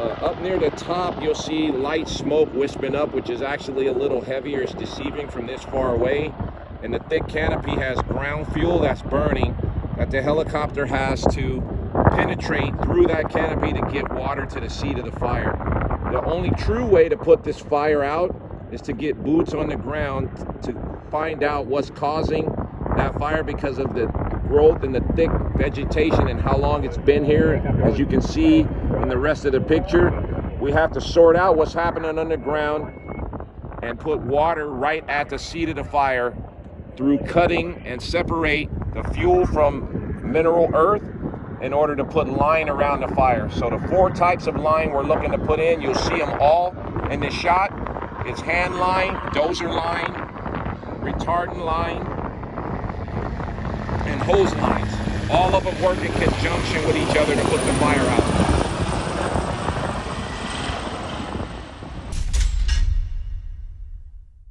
Uh, up near the top, you'll see light smoke wisping up, which is actually a little heavier. It's deceiving from this far away. And the thick canopy has ground fuel that's burning that the helicopter has to penetrate through that canopy to get water to the seat of the fire. The only true way to put this fire out is to get boots on the ground to find out what's causing that fire because of the growth and the thick vegetation and how long it's been here. As you can see in the rest of the picture, we have to sort out what's happening underground and put water right at the seat of the fire through cutting and separate the fuel from mineral earth in order to put line around the fire. So the four types of line we're looking to put in, you'll see them all in this shot. It's hand line, dozer line, retardant line, hose lines. All of them work in conjunction with each other